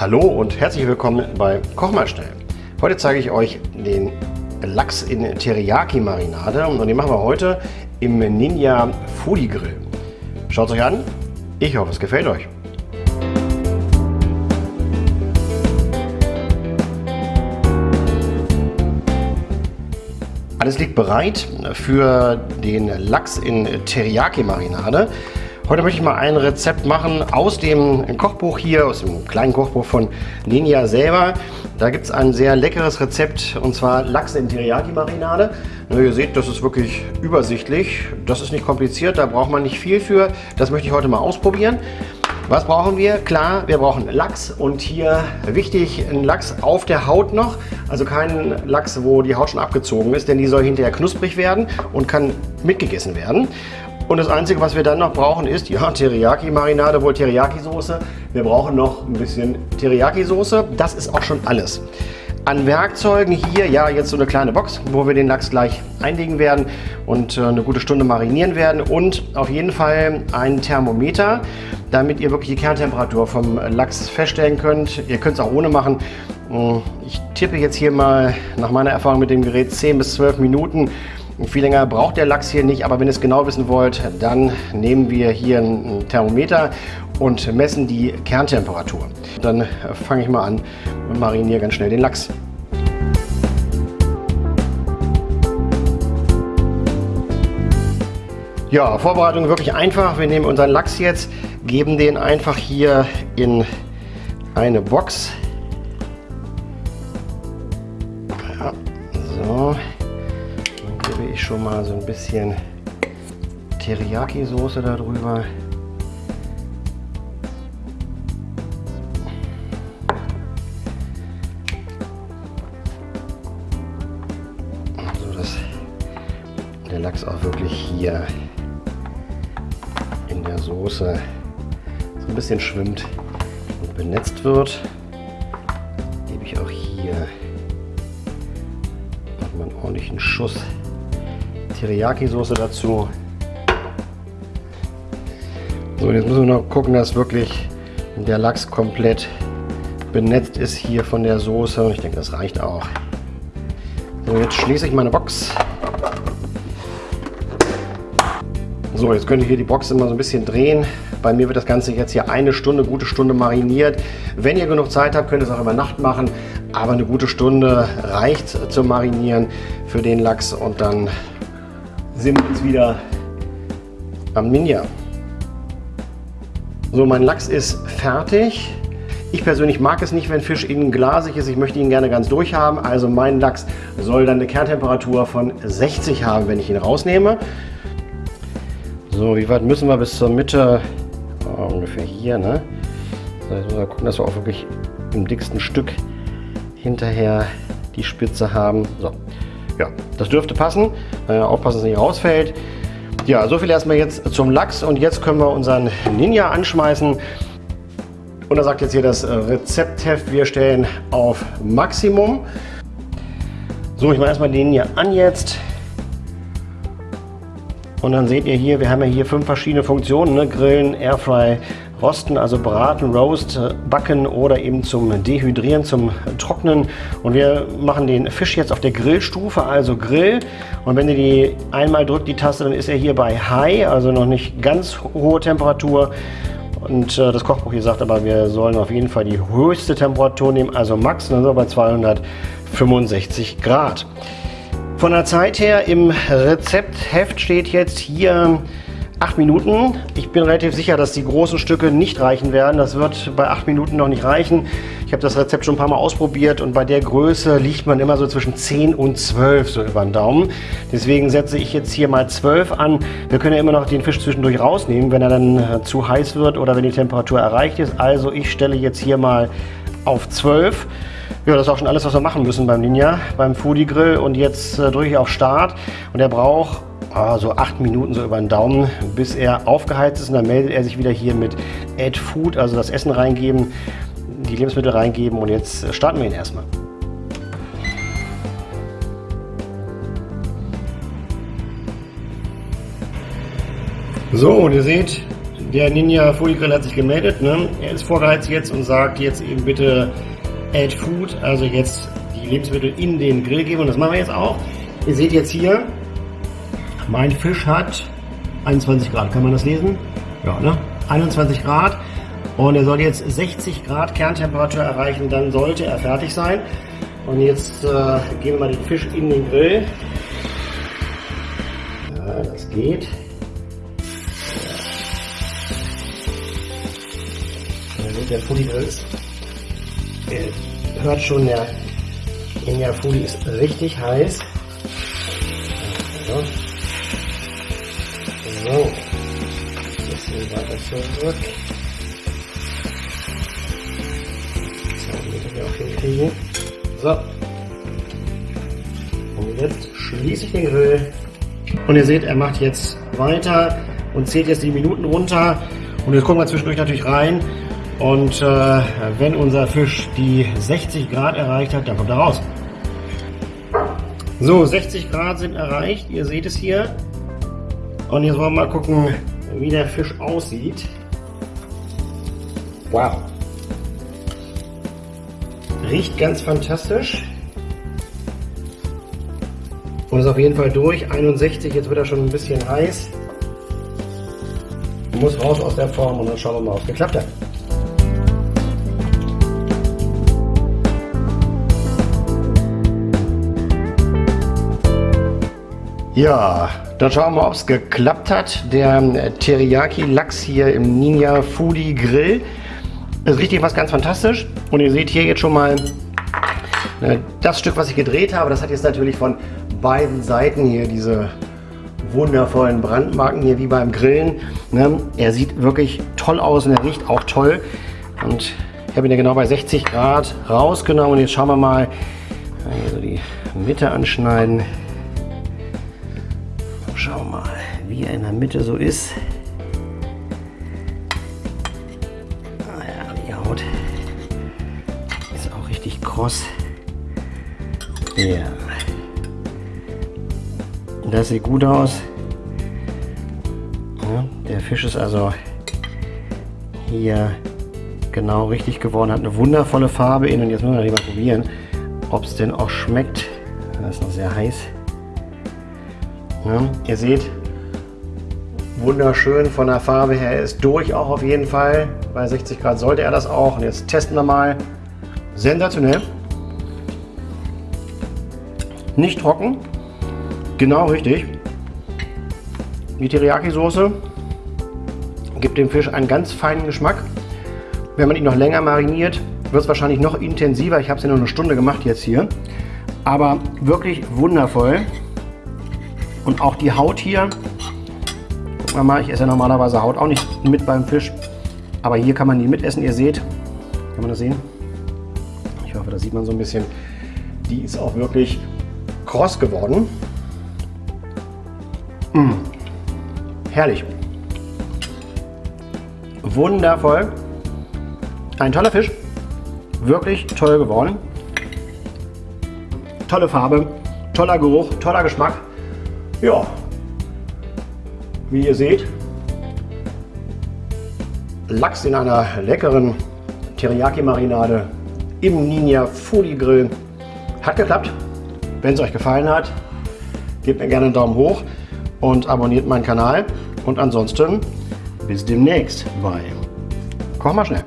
Hallo und herzlich willkommen bei Koch mal schnell. Heute zeige ich euch den Lachs in Teriyaki Marinade und den machen wir heute im Ninja Foodie Grill. Schaut es euch an, ich hoffe es gefällt euch. Alles liegt bereit für den Lachs in Teriyaki Marinade. Heute möchte ich mal ein Rezept machen aus dem Kochbuch hier, aus dem kleinen Kochbuch von Ninja selber. Da gibt es ein sehr leckeres Rezept und zwar Lachs in Teriyaki-Marinade. Ihr seht, das ist wirklich übersichtlich. Das ist nicht kompliziert, da braucht man nicht viel für. Das möchte ich heute mal ausprobieren. Was brauchen wir? Klar, wir brauchen Lachs und hier wichtig, ein Lachs auf der Haut noch. Also kein Lachs, wo die Haut schon abgezogen ist, denn die soll hinterher knusprig werden und kann mitgegessen werden. Und das Einzige, was wir dann noch brauchen, ist, ja, Teriyaki-Marinade, wohl Teriyaki-Soße. Wir brauchen noch ein bisschen Teriyaki-Soße. Das ist auch schon alles. An Werkzeugen hier, ja, jetzt so eine kleine Box, wo wir den Lachs gleich einlegen werden und äh, eine gute Stunde marinieren werden. Und auf jeden Fall ein Thermometer, damit ihr wirklich die Kerntemperatur vom Lachs feststellen könnt. Ihr könnt es auch ohne machen. Hm, ich tippe jetzt hier mal nach meiner Erfahrung mit dem Gerät 10 bis 12 Minuten. Viel länger braucht der Lachs hier nicht, aber wenn ihr es genau wissen wollt, dann nehmen wir hier ein Thermometer und messen die Kerntemperatur. Dann fange ich mal an und mariniere ganz schnell den Lachs. Ja, Vorbereitung wirklich einfach. Wir nehmen unseren Lachs jetzt, geben den einfach hier in eine Box. Ich schon mal so ein bisschen Teriyaki-Soße darüber. So dass der Lachs auch wirklich hier in der Soße so ein bisschen schwimmt und benetzt wird. Gebe ich auch hier nochmal einen ordentlichen Schuss Teriyaki-Soße dazu. So, jetzt müssen wir noch gucken, dass wirklich der Lachs komplett benetzt ist hier von der Soße. Und ich denke, das reicht auch. So, jetzt schließe ich meine Box. So, jetzt könnt ihr hier die Box immer so ein bisschen drehen. Bei mir wird das Ganze jetzt hier eine Stunde, gute Stunde mariniert. Wenn ihr genug Zeit habt, könnt ihr es auch über Nacht machen. Aber eine gute Stunde reicht zum Marinieren für den Lachs. Und dann sind wir jetzt wieder am Ninja. So, mein Lachs ist fertig. Ich persönlich mag es nicht, wenn Fisch innen glasig ist. Ich möchte ihn gerne ganz durch haben. Also mein Lachs soll dann eine Kerntemperatur von 60 haben, wenn ich ihn rausnehme. So, wie weit müssen wir bis zur Mitte? Oh, ungefähr hier, ne? So, jetzt müssen wir gucken, dass wir auch wirklich im dicksten Stück hinterher die Spitze haben. So, ja, das dürfte passen. Äh, aufpassen, dass es nicht rausfällt. Ja, so viel erstmal jetzt zum Lachs und jetzt können wir unseren Ninja anschmeißen. Und da sagt jetzt hier das Rezeptheft, wir stellen auf Maximum. So, ich mache erstmal den Ninja an jetzt. Und dann seht ihr hier, wir haben ja hier fünf verschiedene Funktionen, ne? Grillen, Airfry, Rosten, also braten, roast, backen oder eben zum Dehydrieren, zum Trocknen. Und wir machen den Fisch jetzt auf der Grillstufe, also Grill. Und wenn ihr die einmal drückt, die Taste, dann ist er hier bei High, also noch nicht ganz hohe Temperatur. Und äh, das Kochbuch hier sagt aber, wir sollen auf jeden Fall die höchste Temperatur nehmen, also Max, dann sind wir bei 265 Grad. Von der Zeit her im Rezeptheft steht jetzt hier 8 Minuten. Ich bin relativ sicher, dass die großen Stücke nicht reichen werden. Das wird bei 8 Minuten noch nicht reichen. Ich habe das Rezept schon ein paar Mal ausprobiert und bei der Größe liegt man immer so zwischen 10 und 12 so über den Daumen. Deswegen setze ich jetzt hier mal 12 an. Wir können ja immer noch den Fisch zwischendurch rausnehmen, wenn er dann äh, zu heiß wird oder wenn die Temperatur erreicht ist. Also ich stelle jetzt hier mal auf 12. Ja, das ist auch schon alles, was wir machen müssen beim Ninja, beim Foodie Grill. Und jetzt äh, drücke ich auf Start und er braucht oh, so acht Minuten so über den Daumen, bis er aufgeheizt ist. Und dann meldet er sich wieder hier mit Add Food, also das Essen reingeben, die Lebensmittel reingeben. Und jetzt starten wir ihn erstmal. So, und ihr seht, der Ninja Fully Grill hat sich gemeldet. Ne? Er ist vorgeheizt jetzt und sagt jetzt eben bitte Add Food, also jetzt die Lebensmittel in den Grill geben. Und das machen wir jetzt auch. Ihr seht jetzt hier, mein Fisch hat 21 Grad. Kann man das lesen? Ja, ne? 21 Grad. Und er soll jetzt 60 Grad Kerntemperatur erreichen, dann sollte er fertig sein. Und jetzt äh, geben wir mal den Fisch in den Grill. Ja, das geht. der Fully ist. Ihr hört schon, der India Fully ist richtig heiß. So. so. Bisschen weiter zurück. So, damit wir. So. Und jetzt schließe ich den Grill. Und ihr seht, er macht jetzt weiter und zählt jetzt die Minuten runter. Und jetzt gucken wir zwischendurch natürlich rein. Und äh, wenn unser Fisch die 60 Grad erreicht hat, dann kommt er raus. So, 60 Grad sind erreicht. Ihr seht es hier. Und jetzt wollen wir mal gucken, wie der Fisch aussieht. Wow. Riecht ganz fantastisch. Und ist auf jeden Fall durch. 61, jetzt wird er schon ein bisschen heiß. Muss raus aus der Form und dann schauen wir mal, ob es geklappt hat. Ja, dann schauen wir mal, ob es geklappt hat. Der ähm, Teriyaki-Lachs hier im Ninja Foodie Grill ist richtig was ganz fantastisch. Und ihr seht hier jetzt schon mal ne, das Stück, was ich gedreht habe. Das hat jetzt natürlich von beiden Seiten hier diese wundervollen Brandmarken hier wie beim Grillen. Ne? Er sieht wirklich toll aus und er riecht auch toll. Und ich habe ihn ja genau bei 60 Grad rausgenommen. Und jetzt schauen wir mal, hier so die Mitte anschneiden. Schau mal, wie er in der Mitte so ist. Ah ja, die Haut ist auch richtig kross. Ja. Das sieht gut aus. Ja, der Fisch ist also hier genau richtig geworden, hat eine wundervolle Farbe in und jetzt müssen wir mal probieren, ob es denn auch schmeckt. Das ist noch sehr heiß. Ja, ihr seht, wunderschön von der Farbe her. Er ist durch auch auf jeden Fall. Bei 60 Grad sollte er das auch. Und jetzt testen wir mal. Sensationell. Nicht trocken. Genau richtig. Die Teriyaki-Soße gibt dem Fisch einen ganz feinen Geschmack. Wenn man ihn noch länger mariniert, wird es wahrscheinlich noch intensiver. Ich habe es ja nur eine Stunde gemacht jetzt hier. Aber wirklich wundervoll. Und auch die Haut hier, guck mal, ich esse ja normalerweise Haut auch nicht mit beim Fisch. Aber hier kann man die mitessen, ihr seht. Kann man das sehen? Ich hoffe, das sieht man so ein bisschen. Die ist auch wirklich kross geworden. Mmh. Herrlich. Wundervoll. Ein toller Fisch. Wirklich toll geworden. Tolle Farbe, toller Geruch, toller Geschmack. Ja, wie ihr seht, Lachs in einer leckeren Teriyaki-Marinade im Ninja Foodie Grill. Hat geklappt. Wenn es euch gefallen hat, gebt mir gerne einen Daumen hoch und abonniert meinen Kanal. Und ansonsten bis demnächst bei Koch mal schnell.